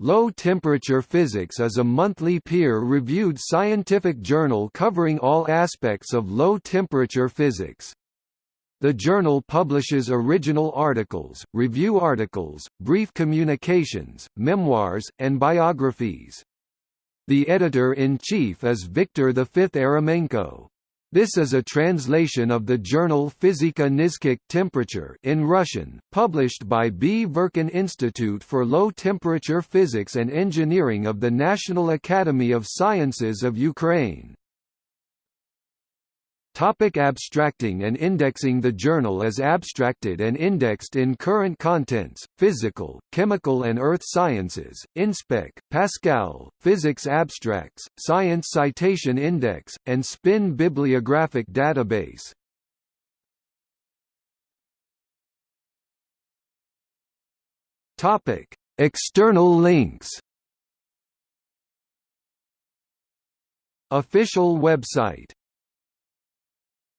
Low Temperature Physics is a monthly peer-reviewed scientific journal covering all aspects of low-temperature physics. The journal publishes original articles, review articles, brief communications, memoirs, and biographies. The editor-in-chief is Viktor V. Eremenko. This is a translation of the journal Fizika Nizkych Temperature in Russian, published by B. Verkin Institute for Low Temperature Physics and Engineering of the National Academy of Sciences of Ukraine. Topic abstracting and indexing The journal is abstracted and indexed in Current Contents, Physical, Chemical and Earth Sciences, Inspec, Pascal, Physics Abstracts, Science Citation Index, and Spin Bibliographic Database. Topic: External links. Official website